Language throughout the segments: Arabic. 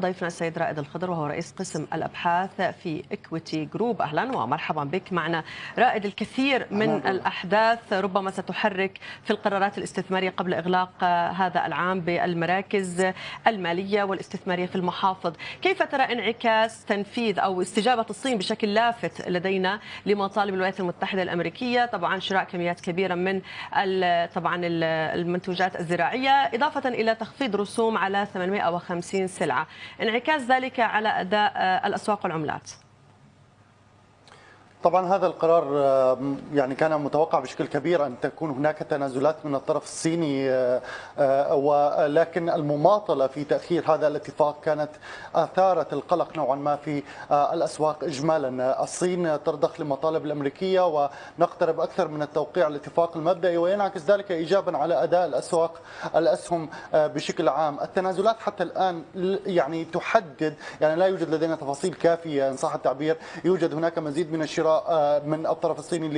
ضيفنا السيد رائد الخضر وهو رئيس قسم الأبحاث في اكويتي جروب أهلا ومرحبا بك معنا. رائد الكثير من الأحداث ربما ستحرك في القرارات الاستثمارية قبل إغلاق هذا العام بالمراكز المالية والاستثمارية في المحافظ. كيف ترى انعكاس تنفيذ أو استجابة الصين بشكل لافت لدينا لمطالب الولايات المتحدة الأمريكية؟ طبعا شراء كميات كبيرة من طبعا المنتوجات الزراعية إضافة إلى تخفيض رسوم على 850 سلعة. انعكاس ذلك على أداء الأسواق والعملات. طبعا هذا القرار يعني كان متوقع بشكل كبير أن تكون هناك تنازلات من الطرف الصيني ولكن المماطلة في تأخير هذا الاتفاق كانت اثارت القلق نوعا ما في الأسواق اجمالا، الصين ترضخ لمطالب الأمريكية ونقترب أكثر من التوقيع الاتفاق المبدئي وينعكس ذلك ايجابا على أداء الأسواق الأسهم بشكل عام، التنازلات حتى الآن يعني تحدد يعني لا يوجد لدينا تفاصيل كافية إن صح التعبير، يوجد هناك مزيد من الشراء. من الطرف الصيني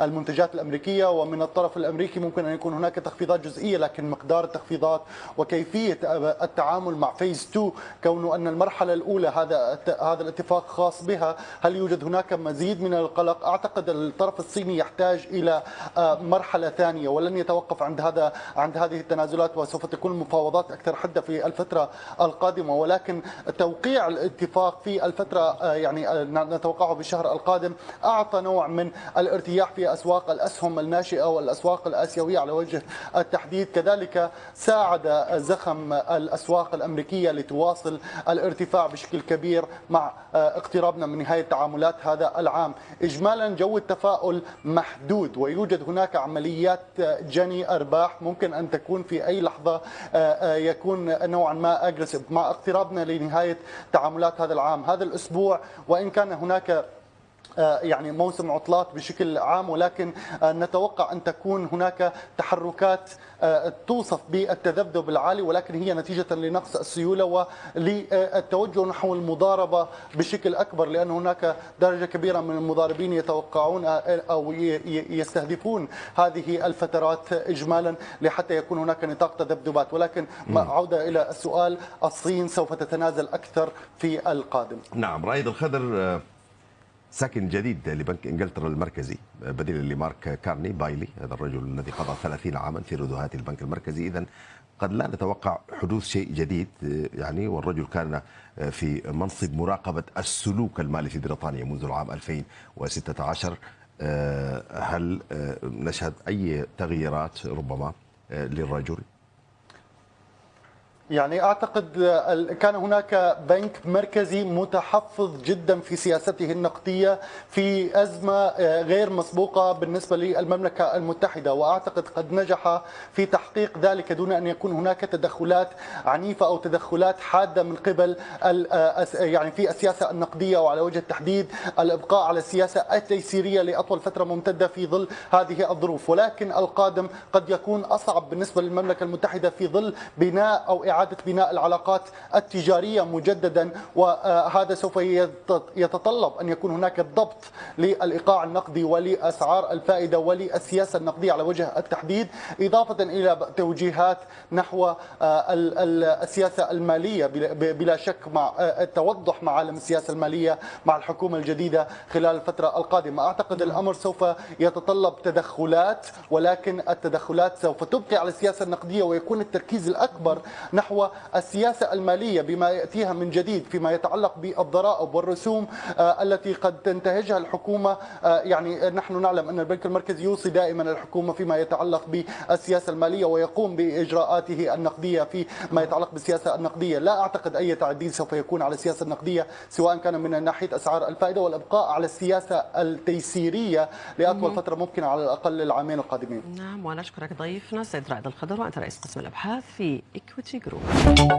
للمنتجات الأمريكية ومن الطرف الأمريكي ممكن أن يكون هناك تخفيضات جزئية لكن مقدار التخفيضات وكيفية التعامل مع فيز 2 كونه أن المرحلة الأولى هذا هذا الاتفاق خاص بها هل يوجد هناك مزيد من القلق؟ أعتقد الطرف الصيني يحتاج إلى مرحلة ثانية ولن يتوقف عند هذا عند هذه التنازلات وسوف تكون المفاوضات أكثر حدة في الفترة القادمة. ولكن توقيع الاتفاق في الفترة يعني نتوقعه الشهر القادم أعطى نوع من الارتياح في أسواق الأسهم الناشئة والأسواق الآسيوية على وجه التحديد. كذلك ساعد زخم الأسواق الأمريكية لتواصل الارتفاع بشكل كبير مع اقترابنا من نهاية تعاملات هذا العام. إجمالا جو التفاؤل محدود ويوجد هناك عمليات جني أرباح ممكن أن تكون في أي لحظة يكون نوعا ما أجريسيف مع اقترابنا لنهاية تعاملات هذا العام. هذا الأسبوع وإن كان هناك يعني موسم عطلات بشكل عام ولكن نتوقع أن تكون هناك تحركات توصف بالتذبذب العالي ولكن هي نتيجة لنقص السيولة وللتوجه نحو المضاربة بشكل أكبر لأن هناك درجة كبيرة من المضاربين يتوقعون أو يستهدفون هذه الفترات اجمالا لحتى يكون هناك نطاق تذبذبات ولكن عودة إلى السؤال الصين سوف تتنازل أكثر في القادم. نعم رائد الخضر ساكن جديد لبنك إنجلترا المركزي. بديل لمارك كارني بايلي هذا الرجل الذي قضى 30 عاما في ردوهات البنك المركزي. اذا قد لا نتوقع حدوث شيء جديد يعني والرجل كان في منصب مراقبة السلوك المالي في بريطانيا منذ العام 2016 هل نشهد أي تغييرات ربما للرجل؟ يعني أعتقد كان هناك بنك مركزي متحفظ جدا في سياسته النقدية في أزمة غير مسبوقة بالنسبة للمملكة المتحدة. وأعتقد قد نجح في تحقيق ذلك دون أن يكون هناك تدخلات عنيفة أو تدخلات حادة من قبل يعني في السياسة النقدية. وعلى وجه التحديد الإبقاء على السياسة التيسيرية لأطول فترة ممتدة في ظل هذه الظروف. ولكن القادم قد يكون أصعب بالنسبة للمملكة المتحدة في ظل بناء أو إعادة بناء العلاقات التجارية مجددا وهذا سوف يتطلب أن يكون هناك ضبط للإيقاع النقدي ولأسعار الفائدة وللسياسة النقدية على وجه التحديد إضافة إلى توجيهات نحو السياسة المالية بلا شك مع التوضح معالم السياسة المالية مع الحكومة الجديدة خلال الفترة القادمة. أعتقد الأمر سوف يتطلب تدخلات ولكن التدخلات سوف تبقي على السياسة النقدية ويكون التركيز الأكبر نحو نحو السياسة المالية بما يأتيها من جديد فيما يتعلق بالضرائب والرسوم التي قد تنتهجها الحكومة يعني نحن نعلم أن البنك المركزي يوصي دائما الحكومة فيما يتعلق بالسياسة المالية ويقوم بإجراءاته النقدية فيما يتعلق بالسياسة النقدية. لا أعتقد أي تعديل سوف يكون على السياسة النقدية سواء كان من ناحية أسعار الفائدة والإبقاء على السياسة التيسيرية لأطول فترة ممكنة على الأقل العامين القادمين. نعم ونشكرك ضيفنا سيد رائد الخضر وأنت رئيس قسم الأبحاث في إكويتي جروب ど。